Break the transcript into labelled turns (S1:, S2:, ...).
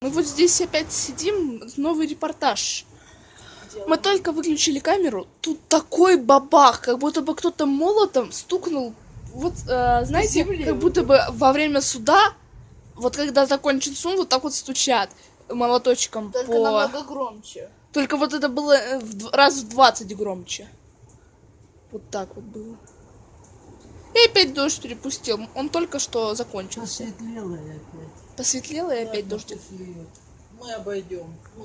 S1: Мы вот здесь опять сидим, новый репортаж. Мы только выключили камеру, тут такой бабах, как будто бы кто-то молотом стукнул. Вот, э, знаете, как будто бы во время суда, вот когда закончен суд, вот так вот стучат молоточком
S2: Только
S1: по...
S2: намного громче.
S1: Только вот это было э, в раз в 20 громче. Вот так вот было. И опять дождь перепустил. Он только что закончился.
S3: Посветлело опять.
S1: Посветлело и опять
S3: льет. Мы обойдем.